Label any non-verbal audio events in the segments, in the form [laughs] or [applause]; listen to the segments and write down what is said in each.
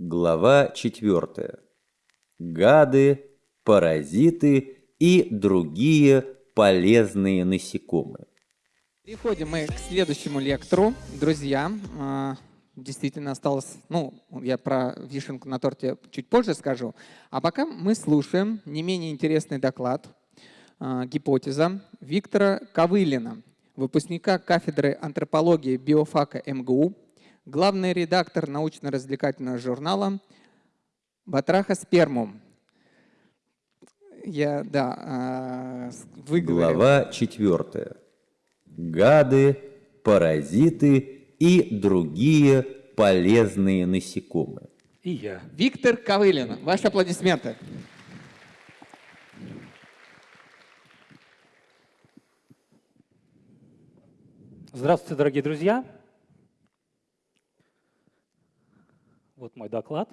Глава 4. Гады, паразиты и другие полезные насекомые. Переходим мы к следующему лектору. Друзья, а, действительно осталось, ну, я про вишенку на торте чуть позже скажу. А пока мы слушаем не менее интересный доклад, а, гипотеза Виктора Ковылина, выпускника кафедры антропологии биофака МГУ, главный редактор научно-развлекательного журнала «Батраха Спермум». Я, да, выговорил. Глава четвертая. Гады, паразиты и другие полезные насекомые. И я. Виктор Ковылин. Ваши аплодисменты. Здравствуйте, дорогие друзья. Вот мой доклад.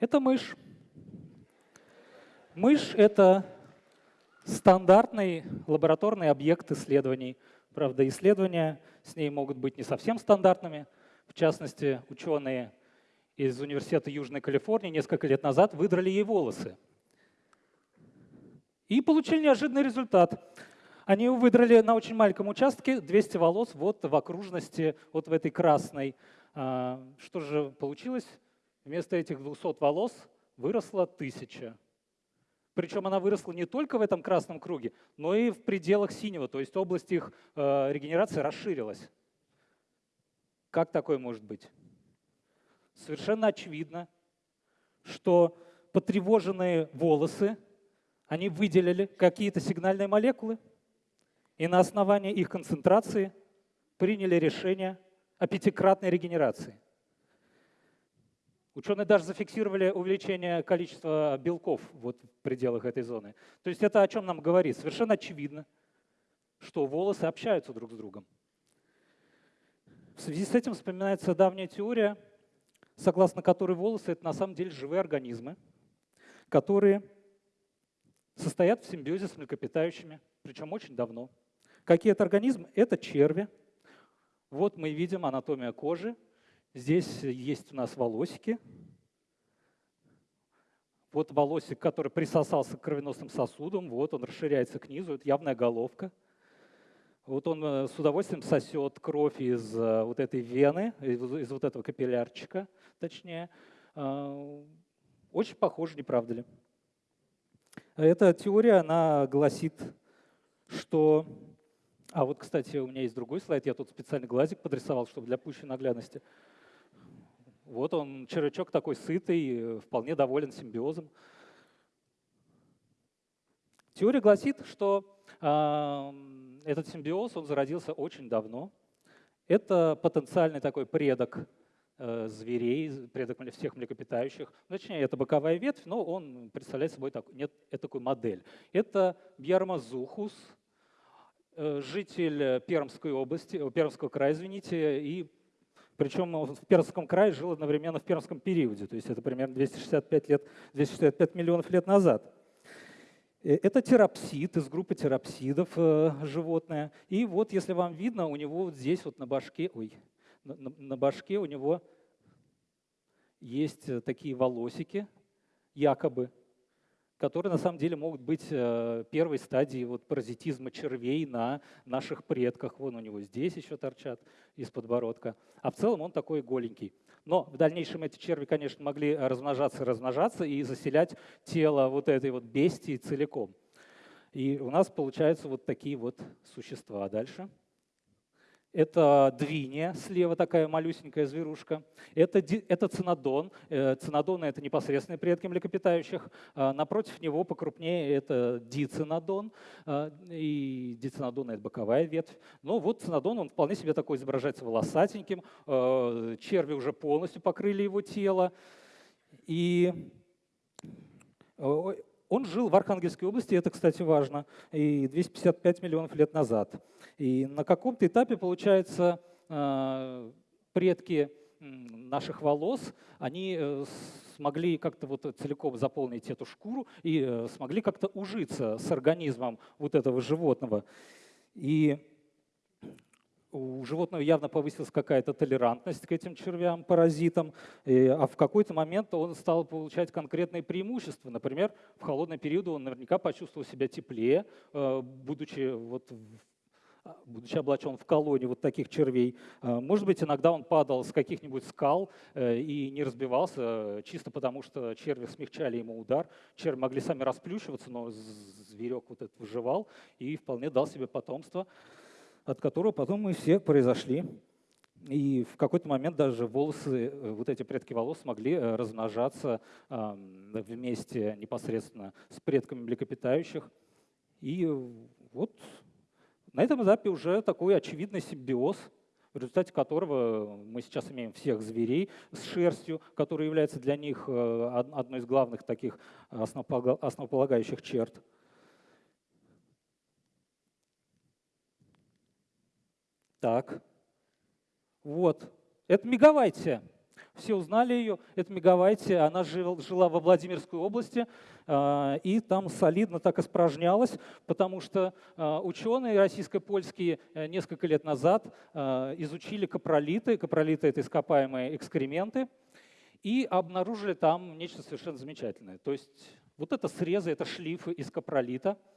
Это мышь. Мышь — это стандартный лабораторный объект исследований. Правда, исследования с ней могут быть не совсем стандартными. В частности, ученые из Университета Южной Калифорнии несколько лет назад выдрали ей волосы. И получили неожиданный результат. Они выдрали на очень маленьком участке 200 волос вот в окружности, вот в этой красной. А, что же получилось? Вместо этих 200 волос выросло 1000. Причем она выросла не только в этом красном круге, но и в пределах синего, то есть область их э, регенерации расширилась. Как такое может быть? Совершенно очевидно, что потревоженные волосы, они выделили какие-то сигнальные молекулы, и на основании их концентрации приняли решение о пятикратной регенерации. Ученые даже зафиксировали увеличение количества белков вот в пределах этой зоны. То есть это о чем нам говорит? Совершенно очевидно, что волосы общаются друг с другом. В связи с этим вспоминается давняя теория, согласно которой волосы — это на самом деле живые организмы, которые состоят в симбиозе с млекопитающими, причем очень давно. Какие это организмы? Это черви. Вот мы видим анатомия кожи. Здесь есть у нас волосики. Вот волосик, который присосался к кровеносным сосудам, вот он расширяется к низу, это явная головка. Вот он э, с удовольствием сосет кровь из э, вот этой вены, из, вот этого капиллярчика, точнее. А, очень похоже, не правда ли? Эта теория, она гласит, что а вот, кстати, у меня есть другой слайд, я тут специально глазик подрисовал, чтобы для пущей наглядности. Вот он, червячок такой сытый, вполне доволен симбиозом. Теория гласит, что э, этот симбиоз, он зародился очень давно. Это потенциальный такой предок э, зверей, предок всех млекопитающих. Точнее, это боковая ветвь, но он представляет собой так, нет, такую модель. Это Бьярмазухус, житель э, Пермской области, э, Пермского края, извините, и причем в Пермском крае жил одновременно в Пермском периоде, то есть это примерно 265, лет, 265 миллионов лет назад. Это терапсид из группы терапсидов животное. И вот, если вам видно, у него вот здесь вот на башке, ой, на, на башке у него есть такие волосики, якобы, которые на самом деле могут быть э, первой стадией вот паразитизма червей на наших предках. Вон у него здесь еще торчат из подбородка. А в целом он такой голенький. Но в дальнейшем эти черви, конечно, могли размножаться и размножаться и заселять тело вот этой вот бестии целиком. И у нас получаются вот такие вот существа. Дальше. Это двиния, слева такая малюсенькая зверушка. Это, это цинодон. Э, цинодоны — это непосредственные предки млекопитающих. А напротив него покрупнее это дицинодон. А, и дицинодон — это боковая ветвь. Но вот цинодон, он вполне себе такой изображается волосатеньким. А, черви уже полностью покрыли его тело. И он жил в Архангельской области, это, кстати, важно, и 255 миллионов лет назад. И на каком-то этапе, получается, э, предки наших волос, они э, смогли как-то вот целиком заполнить эту шкуру и э, смогли как-то ужиться с организмом вот этого животного. И у животного явно повысилась какая-то толерантность к этим червям, паразитам, а в какой-то момент он стал получать конкретные преимущества. Например, в холодный период он наверняка почувствовал себя теплее, э, будучи вот а, будучи облачен в колонии вот таких червей. Э, может быть, иногда он падал с каких-нибудь скал э, и не разбивался, чисто потому что черви смягчали ему удар. Черви могли сами расплющиваться, но зверек вот этот выживал и вполне дал себе потомство от которого потом мы все произошли. И в какой-то момент даже волосы, э, вот эти предки волос могли э, размножаться вместе непосредственно с предками млекопитающих. И вот на этом этапе уже такой очевидный симбиоз, в результате которого мы сейчас имеем всех зверей с шерстью, которая является для них э, одной из главных таких основополагающих черт. Так, вот, это Мегавайтия. Все узнали ее, это Мегавайтия, она жил, жила во Владимирской области, э, и там солидно так испражнялась, потому что э, ученые российско-польские э, несколько лет назад э, изучили капролиты, капролиты — это ископаемые экскременты, и обнаружили там нечто совершенно замечательное. То есть вот это срезы, это шлифы из капролита —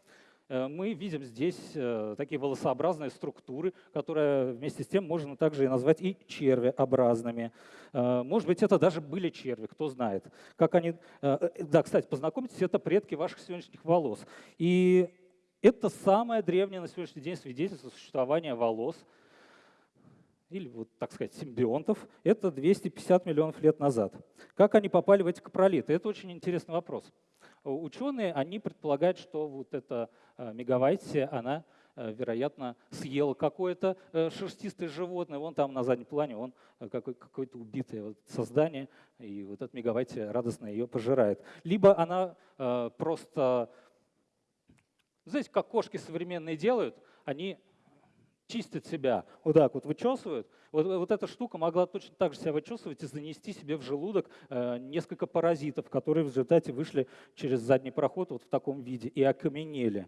мы видим здесь э, такие волосообразные структуры, которые вместе с тем можно также и назвать и червеобразными. Э, может быть, это даже были черви, кто знает. Как они... Да, кстати, познакомьтесь, это предки ваших сегодняшних волос. И это самое древнее на сегодняшний день свидетельство существования волос, или, вот, так сказать, симбионтов, это 250 миллионов лет назад. Как они попали в эти капролиты? Это очень интересный вопрос. Ученые, они предполагают, что вот эта э, мегавайтия, она, э, вероятно, съела какое-то э, шерстистое животное. Вон там на заднем плане он какое-то убитое создание, и вот эта мегавайтия радостно ее пожирает. Либо она просто, знаете, как кошки современные делают, они чистят себя, вот так вот вычесывают. Вот, вот эта штука могла точно так же себя вычесывать и занести себе в желудок э, несколько паразитов, которые в результате вышли через задний проход вот в таком виде и окаменели.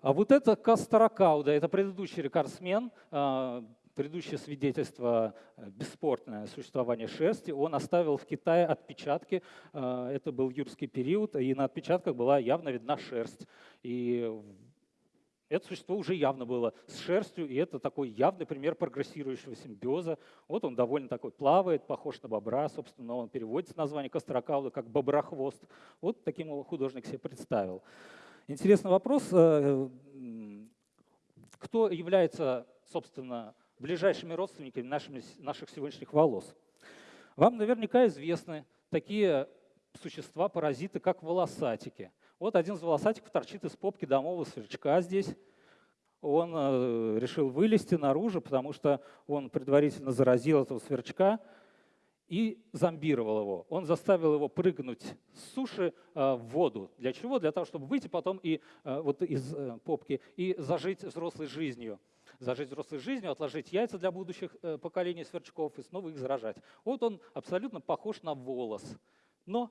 А вот это Кастаракауда, это предыдущий рекордсмен, э, предыдущее свидетельство э, бесспортное существование шерсти, он оставил в Китае отпечатки, э, это был юрский период, и на отпечатках была явно видна шерсть. И это существо уже явно было с шерстью, и это такой явный пример прогрессирующего симбиоза. Вот он довольно такой плавает, похож на бобра, собственно, он переводится название Кострокауда как боброхвост. Вот таким его художник себе представил. Интересный вопрос. Э, кто является, собственно, ближайшими родственниками нашими, наших сегодняшних волос? Вам наверняка известны такие существа, паразиты, как волосатики – вот один из волосатиков торчит из попки домового сверчка здесь. Он э, решил вылезти наружу, потому что он предварительно заразил этого сверчка и зомбировал его. Он заставил его прыгнуть с суши э, в воду. Для чего? Для того, чтобы выйти потом и, э, вот из попки и зажить взрослой жизнью зажить взрослой жизнью, отложить яйца для будущих поколений сверчков и снова их заражать. Вот он абсолютно похож на волос, но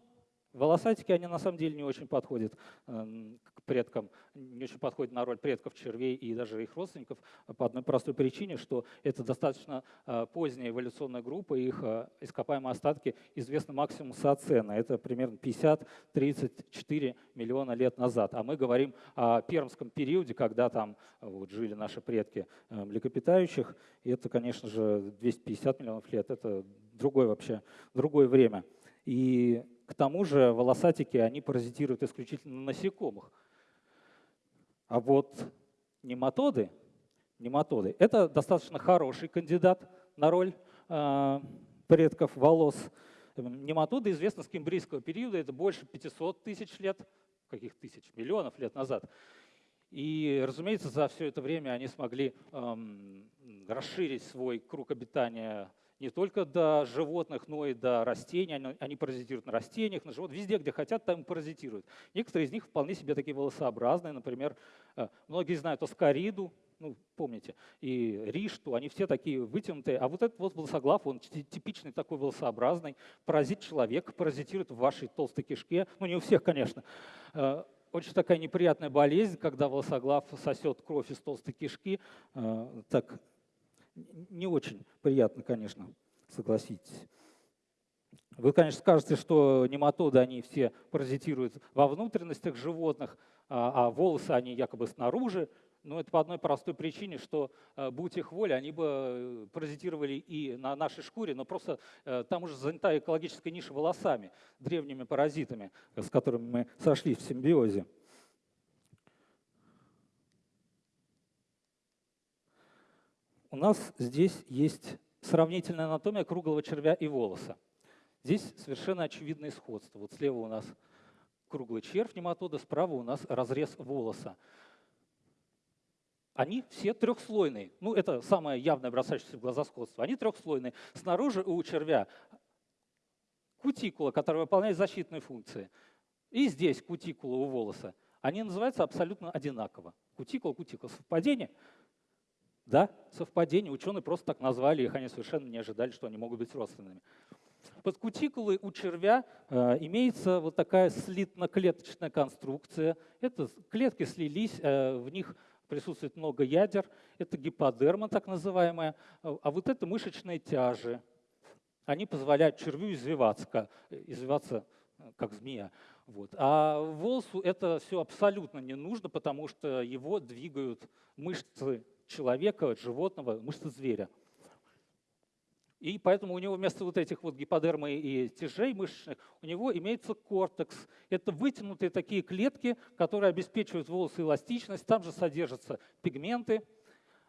Волосатики, они на самом деле не очень подходят эм, к предкам, не очень подходят на роль предков червей и даже их родственников по одной простой причине, что это достаточно э, поздняя эволюционная группа, их э, ископаемые остатки известны максимум соцена. Это примерно 50-34 миллиона лет назад. А мы говорим о пермском периоде, когда там э, вот, жили наши предки млекопитающих. И это, конечно же, 250 миллионов лет. Это другое вообще, другое время. И к тому же волосатики, они паразитируют исключительно на насекомых. А вот нематоды, нематоды – это достаточно хороший кандидат на роль э, предков волос. Нематоды известны с кембрийского периода, это больше 500 тысяч лет, каких тысяч, миллионов лет назад. И, разумеется, за все это время они смогли эм, расширить свой круг обитания не только до животных, но и до растений. Они, они паразитируют на растениях, на животных. Везде, где хотят, там паразитируют. Некоторые из них вполне себе такие волосообразные. Например, э, многие знают оскариду, ну, помните, и ришту, они все такие вытянутые. А вот этот вот волосоглав, он типичный такой волосообразный, паразит человека, паразитирует в вашей толстой кишке. Ну, не у всех, конечно. Э, очень такая неприятная болезнь, когда волосоглав сосет кровь из толстой кишки. Э, так не очень приятно, конечно, согласитесь. Вы, конечно, скажете, что нематоды, они все паразитируют во внутренностях животных, а, а волосы, они якобы снаружи. Но это по одной простой причине, что, э, будь их воля, они бы э, паразитировали и на нашей шкуре, но просто э, там уже занята экологическая ниша волосами, древними паразитами, с которыми мы сошли в симбиозе. У нас здесь есть сравнительная анатомия круглого червя и волоса. Здесь совершенно очевидное сходство. Вот слева у нас круглый червь нематода, справа у нас разрез волоса. Они все трехслойные. Ну, это самое явное бросающееся в глаза сходство. Они трехслойные. Снаружи у червя кутикула, которая выполняет защитные функции. И здесь кутикула у волоса. Они называются абсолютно одинаково. Кутикула, кутикула. Совпадение? Да, совпадение. Ученые просто так назвали их, они совершенно не ожидали, что они могут быть родственными. Под кутикулой у червя э, имеется вот такая слитно-клеточная конструкция. Это клетки слились, э, в них присутствует много ядер. Это гиподерма так называемая. А вот это мышечные тяжи. Они позволяют червю извиваться, извиваться э, как змея. Вот. А волосу это все абсолютно не нужно, потому что его двигают мышцы человека, животного, мышцы зверя. И поэтому у него вместо вот этих вот гиподермы и тяжей мышечных, у него имеется кортекс. Это вытянутые такие клетки, которые обеспечивают волосы эластичность. Там же содержатся пигменты.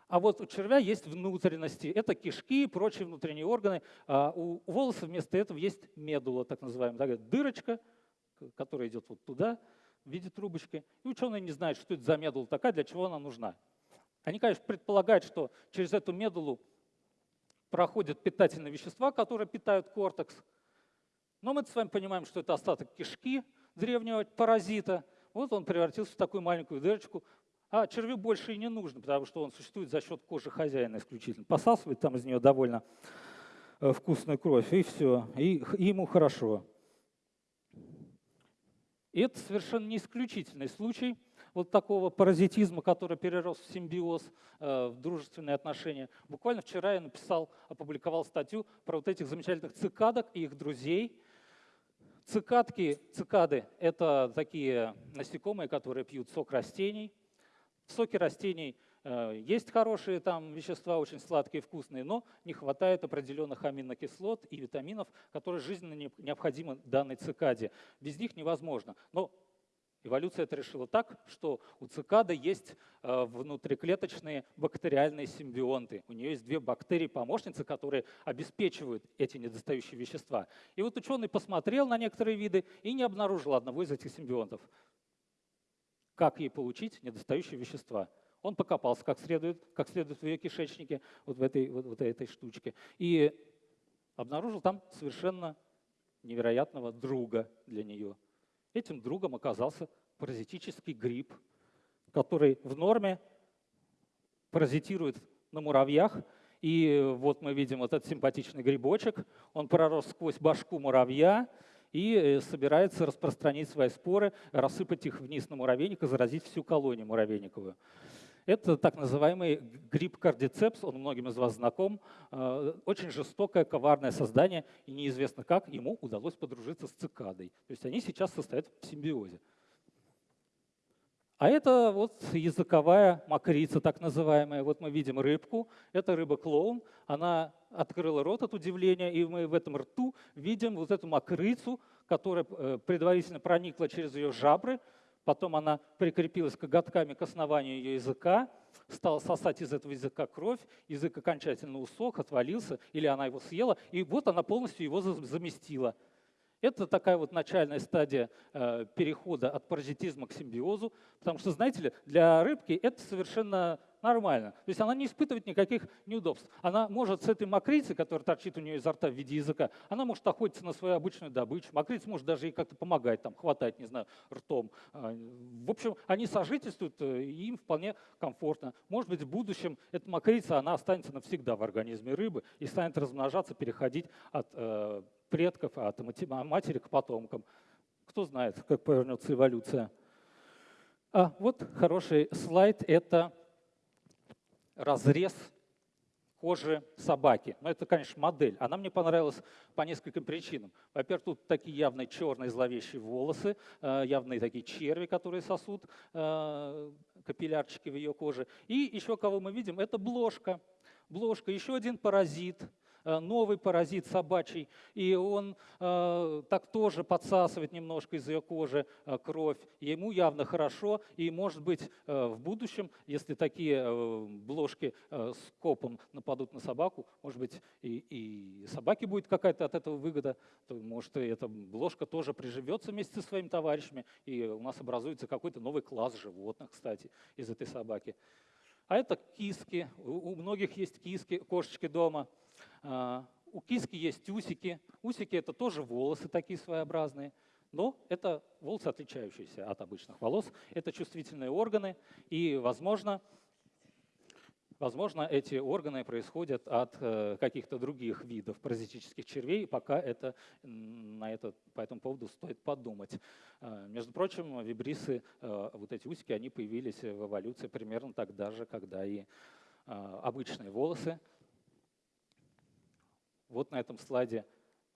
А вот у червя есть внутренности. Это кишки и прочие внутренние органы. А у волоса вместо этого есть медула, так называемая. Такая дырочка, которая идет вот туда в виде трубочки. И ученые не знают, что это за медула такая, для чего она нужна. Они, конечно, предполагают, что через эту медулу проходят питательные вещества, которые питают кортекс. Но мы с вами понимаем, что это остаток кишки древнего паразита. Вот он превратился в такую маленькую дырочку. А червю больше и не нужно, потому что он существует за счет кожи хозяина исключительно. Посасывает там из нее довольно э, вкусную кровь, и все. И, и ему хорошо. И это совершенно не исключительный случай вот такого паразитизма, который перерос в симбиоз, э, в дружественные отношения. Буквально вчера я написал, опубликовал статью про вот этих замечательных цикадок и их друзей. Цикадки, цикады – это такие насекомые, которые пьют сок растений. В соке растений э, есть хорошие там вещества, очень сладкие, вкусные, но не хватает определенных аминокислот и витаминов, которые жизненно необходимы данной цикаде. Без них невозможно. Но Эволюция это решила так, что у цикады есть э, внутриклеточные бактериальные симбионты. У нее есть две бактерии-помощницы, которые обеспечивают эти недостающие вещества. И вот ученый посмотрел на некоторые виды и не обнаружил одного из этих симбионтов. Как ей получить недостающие вещества? Он покопался как следует, как следует в ее кишечнике, вот в этой, вот, вот этой штучке, и обнаружил там совершенно невероятного друга для нее – Этим другом оказался паразитический гриб, который в норме паразитирует на муравьях. И вот мы видим вот этот симпатичный грибочек. Он пророс сквозь башку муравья и э, собирается распространить свои споры, рассыпать их вниз на муравейник и заразить всю колонию муравейниковую. Это так называемый гриб кардицепс, он многим из вас знаком. Э, очень жестокое, коварное создание, и неизвестно как ему удалось подружиться с цикадой. То есть они сейчас состоят в симбиозе. А это вот языковая мокрица, так называемая. Вот мы видим рыбку, это рыба-клоун. Она открыла рот от удивления, и мы в этом рту видим вот эту мокрицу, которая э, предварительно проникла через ее жабры, Потом она прикрепилась коготками к основанию ее языка, стала сосать из этого языка кровь, язык окончательно усох, отвалился, или она его съела, и вот она полностью его заместила. Это такая вот начальная стадия э, перехода от паразитизма к симбиозу, потому что, знаете ли, для рыбки это совершенно нормально. То есть она не испытывает никаких неудобств. Она может с этой мокрицей, которая торчит у нее изо рта в виде языка, она может охотиться на свою обычную добычу. Мокрица может даже ей как-то помогать, там, хватать, не знаю, ртом. А, в общем, они сожительствуют, э, и им вполне комфортно. Может быть, в будущем эта мокрица, она останется навсегда в организме рыбы и станет размножаться, переходить от э, предков, от матери к потомкам. Кто знает, как повернется эволюция. А вот хороший слайд – это разрез кожи собаки. Но это, конечно, модель. Она мне понравилась по нескольким причинам. Во-первых, тут такие явные черные зловещие волосы, э, явные такие черви, которые сосут э, капиллярчики в ее коже. И еще кого мы видим, это бложка. Бложка, еще один паразит – новый паразит собачий, и он э, так тоже подсасывает немножко из ее кожи э, кровь. Ему явно хорошо, и может быть э, в будущем, если такие э, бложки э, с копом нападут на собаку, может быть и, и собаке будет какая-то от этого выгода, то может и эта бложка тоже приживется вместе со своими товарищами, и у нас образуется какой-то новый класс животных, кстати, из этой собаки. А это киски. У многих есть киски, кошечки дома. А, у киски есть усики. Усики – это тоже волосы такие своеобразные. Но это волосы, отличающиеся от обычных волос. Это чувствительные органы. И, возможно, возможно эти органы происходят от э, каких-то других видов паразитических червей. Пока это, на это, по этому поводу стоит подумать. А, между прочим, вибрисы, э, вот эти усики, они появились в эволюции примерно тогда же, когда и обычные волосы вот на этом слайде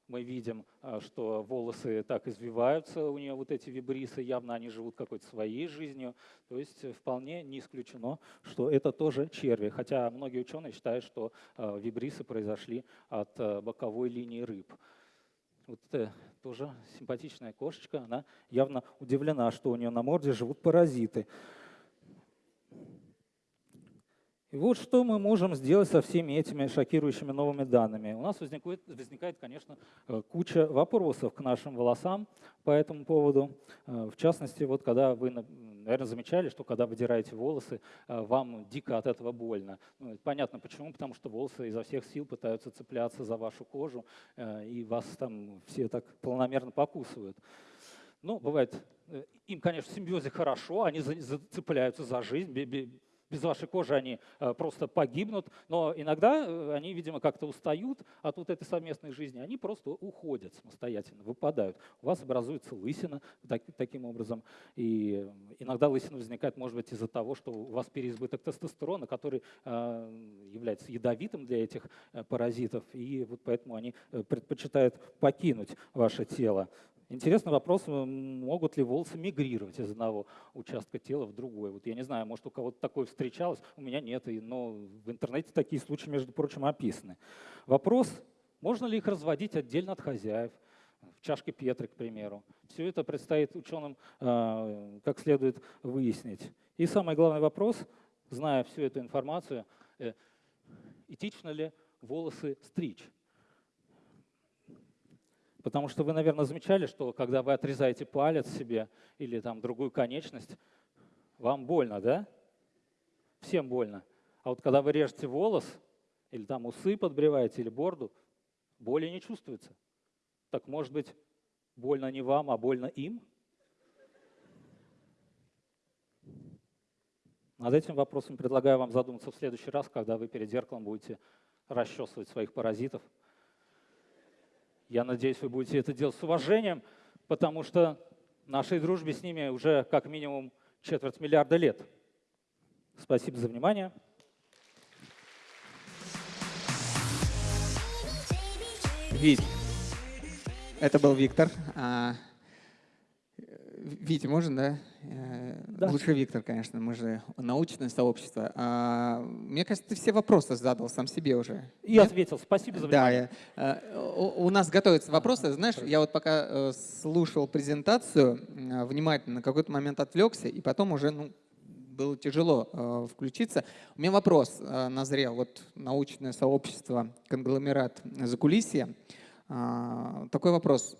мы видим, а, что волосы так извиваются, у нее вот эти вибрисы, явно они живут какой-то своей жизнью. То есть вполне не исключено, что это тоже черви. Хотя многие ученые считают, что а, вибрисы произошли от а, боковой линии рыб. Вот это тоже симпатичная кошечка, она явно удивлена, что у нее на морде живут паразиты. И вот что мы можем сделать со всеми этими шокирующими новыми данными. У нас возникает, возникает, конечно, э, куча вопросов к нашим волосам по этому поводу. Э, в частности, вот когда вы, наверное, замечали, что когда выдираете волосы, э, вам дико от этого больно. Ну, понятно почему, потому что волосы изо всех сил пытаются цепляться за вашу кожу, и вас там все так полномерно покусывают. Ну, бывает, им, конечно, в симбиозе хорошо, они зацепляются за жизнь, без вашей кожи они э, просто погибнут, но иногда э, они, видимо, как-то устают от вот этой совместной жизни, они просто уходят самостоятельно, выпадают. У вас образуется лысина так, таким образом, и иногда лысина возникает, может быть, из-за того, что у вас переизбыток тестостерона, который э, является ядовитым для этих паразитов, и вот поэтому они предпочитают покинуть ваше тело. Интересный вопрос, могут ли волосы мигрировать из одного участка тела в другой. Вот я не знаю, может у кого-то такое встречалось, у меня нет, но в интернете такие случаи, между прочим, описаны. Вопрос, можно ли их разводить отдельно от хозяев, в чашке Петры, к примеру. Все это предстоит ученым э, как следует выяснить. И самый главный вопрос, зная всю эту информацию, э, этично ли волосы стричь? Потому что вы, наверное, замечали, что когда вы отрезаете палец себе или там другую конечность, вам больно, да? Всем больно. А вот когда вы режете волос, или там усы подбриваете, или борду, боли не чувствуется. Так может быть, больно не вам, а больно им? Над этим вопросом предлагаю вам задуматься в следующий раз, когда вы перед зеркалом будете расчесывать своих паразитов. Я надеюсь, вы будете это делать с уважением, потому что нашей дружбе с ними уже как минимум четверть миллиарда лет. Спасибо за внимание. Вить, это был Виктор. А, Витя, можно, да? Э, да? Лучше Виктор, конечно, мы же научное сообщество. А, мне кажется, ты все вопросы задал сам себе уже. И Нет? ответил. Спасибо за внимание. Да, я, у, у нас готовятся вопросы. Знаешь, я вот пока э, слушал презентацию, э, внимательно на какой-то момент отвлекся, и потом уже ну, было тяжело э, включиться. У меня вопрос э, назрел. Вот научное сообщество, конгломерат закулисья. Э, такой вопрос.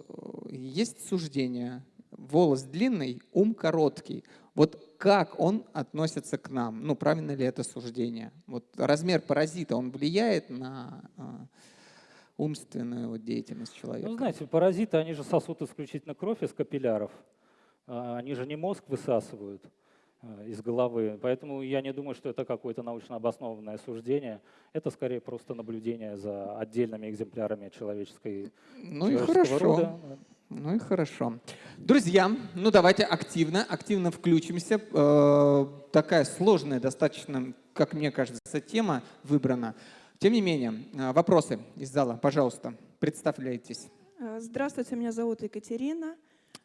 Есть суждение волос длинный, ум короткий. Вот как он относится к нам? Ну, правильно ли это суждение? Вот размер паразита, он влияет на а, умственную вот деятельность человека? Ну, знаете, паразиты, они же сосут исключительно кровь из капилляров. А, они же не мозг высасывают а, из головы. Поэтому я не думаю, что это какое-то научно обоснованное суждение. Это скорее просто наблюдение за отдельными экземплярами человеческой Ну и хорошо. рода. Ну и хорошо. Друзья, ну давайте активно, активно включимся. Э, такая сложная достаточно, как мне кажется, тема выбрана. Тем не менее, э, вопросы из зала, пожалуйста, представляйтесь. Э, здравствуйте, меня зовут Екатерина.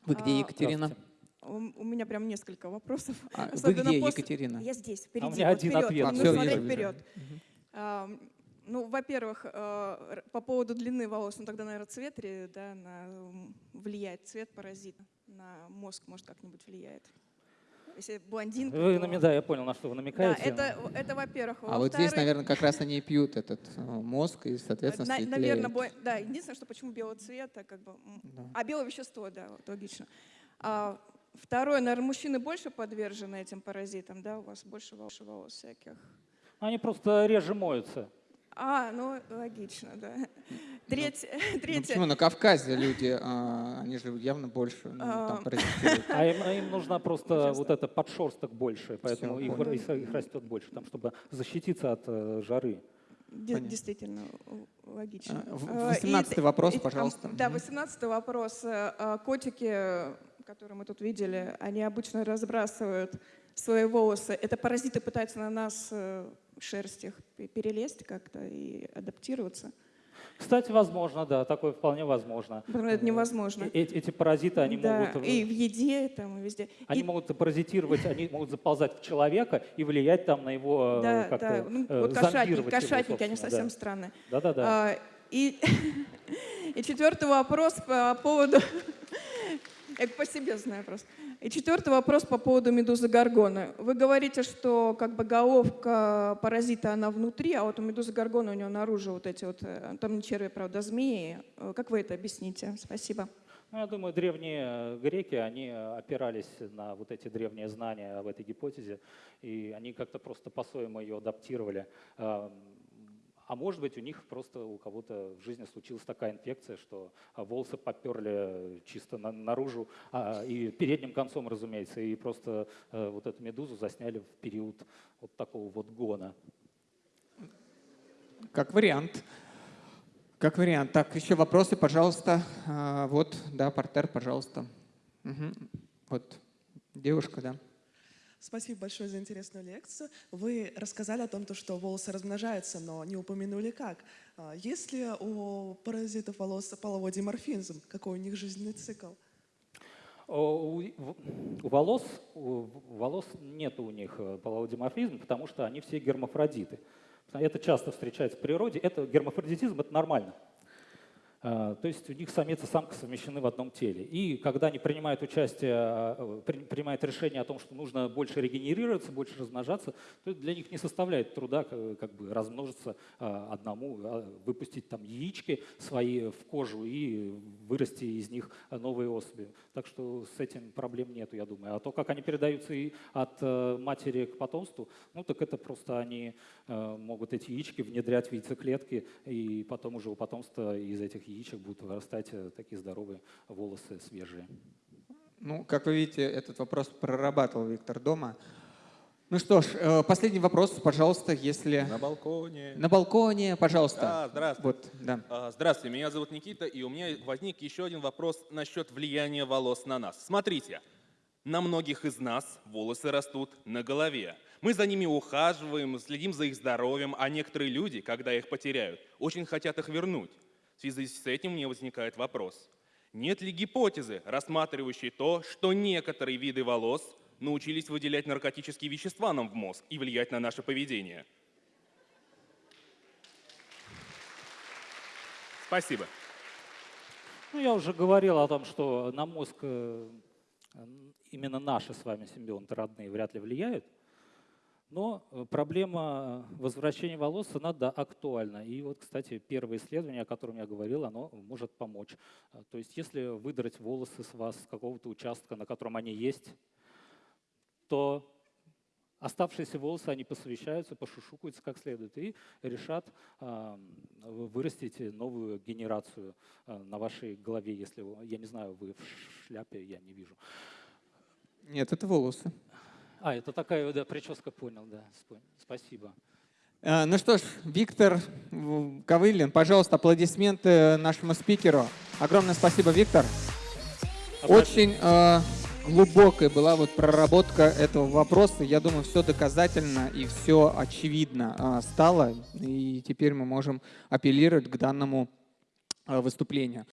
Вы где, А, Екатерина? У у меня прям несколько вопросов. А, вы где, после- Екатерина? Я здесь, впереди. меня вот один вперед. ответ. Надо Всё, смотреть вижу, вижу. вперед. А, Ну, во-первых, э, по поводу длины волос, ну тогда, наверное, цвет да, на, влияет, цвет паразита на мозг, может, как-нибудь влияет. Если блондинка, Вы, то- да, я понял, на что вы Да, намекаете. это, это во-первых. А вот здесь, наверное, как раз они и пьют этот э, мозг, и, соответственно, на- наверное, бо- да, единственное, что почему белого цвета, как бы, Да. а белое вещество, да, вот, логично. А, второе, наверное, мужчины больше подвержены этим паразитам, да, у вас больше волос, волос всяких. Они просто реже моются. А, ну, логично, да. Треть- Ну, [laughs] Третье, почему? На Кавказе люди, а, они же явно больше ну, там А. А им, а им нужна просто вот эта подшерсток больше, поэтому их, понял. их- их растет больше, там, чтобы защититься от э, жары. понятно. действительно логично. А, в- А, и 18-й т- вопрос, и- а, пожалуйста. Да, Мгм. 18 вопрос. Э, а, Котики, э, которые мы тут видели, они обычно разбрасывают свои волосы. Это паразиты пытаются на нас шерсть их пе- перелезть как-то и адаптироваться. Кстати, возможно, да, такое вполне возможно. Это невозможно. Э- эти, паразиты, они Да, могут... и в еде, там, и везде. Они И- могут паразитировать, они могут заползать в человека и влиять там на его э, да, как-то да. Ну, э, вот кошатники, его, кошатники, они совсем да. странные. Да-да-да. А, И, [laughs] и четвертый вопрос по поводу... [laughs] Я по себе знаю просто. И четвертый вопрос по поводу медузы горгоны. Вы говорите, что как бы головка паразита, она внутри, а вот у медузы горгоны у нее наружу вот эти вот, э, там не черви, правда, змеи. Э, Как вы это объясните? Спасибо. Ну, я думаю, древние э, греки, они опирались на вот эти древние знания об этой гипотезе, и они как-то просто по-своему ее адаптировали. А может быть, у них просто у кого-то в жизни случилась такая инфекция, что а, волосы поперли чисто на- наружу, а, и передним концом, разумеется, и просто э, вот эту медузу засняли в период вот такого вот гона. Как вариант. Как вариант. Так, еще вопросы, пожалуйста. А, Вот, да, портер, пожалуйста. Мгм. Вот, девушка, да. Спасибо большое за интересную лекцию. Вы рассказали о том, то, что волосы размножаются, но не упомянули как. А, Есть ли у паразитов волос половой диморфизм? Какой у них жизненный цикл? У волос, у волос нет у них э, полового диморфизма, потому что они все гермафродиты. Это часто встречается в природе. Это гермафродитизм, это нормально. А, То есть у них самец и самка совмещены в одном теле. И когда они принимают участие, при- принимают решение о том, что нужно больше регенерироваться, больше размножаться, то для них не составляет труда как бы размножиться а, одному, а, выпустить там яички свои в кожу и вырасти из них новые особи. Так что с этим проблем нету, я думаю. А то, как они передаются и от э, матери к потомству, ну так это просто они э, могут эти яички внедрять в яйцеклетки, и потом уже у потомства из этих яичек будут вырастать э, такие здоровые волосы свежие. Ну, как вы видите, этот вопрос прорабатывал Виктор дома. Ну что ж, э, последний вопрос, пожалуйста, если... На балконе. На балконе, пожалуйста. А, здравствуйте. Вот, да. А, Здравствуйте, меня зовут Никита, и у меня возник еще один вопрос насчет влияния волос на нас. Смотрите, на многих из нас волосы растут на голове. Мы за ними ухаживаем, следим за их здоровьем, а некоторые люди, когда их потеряют, очень хотят их вернуть. В связи с этим мне возникает вопрос. Нет ли гипотезы, рассматривающей то, что некоторые виды волос научились выделять наркотические вещества нам в мозг и влиять на наше поведение? Спасибо. Ну, я уже говорил о том, что на мозг э, именно наши с вами симбионты родные вряд ли влияют. Но э, проблема возвращения волос, она, да, актуальна. И вот, кстати, первое исследование, о котором я говорил, оно может помочь. А, То есть если выдрать волосы с вас с какого-то участка, на котором они есть, то оставшиеся волосы, они посовещаются, пошушукаются как следует и решат вы- вырастить новую генерацию на вашей голове, если, я не знаю, вы в шляпе, я не вижу. Нет, это волосы. А, это такая, да, прическа, понял, да, спасибо. Э, Ну что ж, Виктор Ковылин, пожалуйста, аплодисменты нашему спикеру. Огромное спасибо, Виктор. Очень э, глубокая была вот проработка этого вопроса. Я думаю, все доказательно и все очевидно э, стало. И теперь мы можем апеллировать к данному э, выступлению.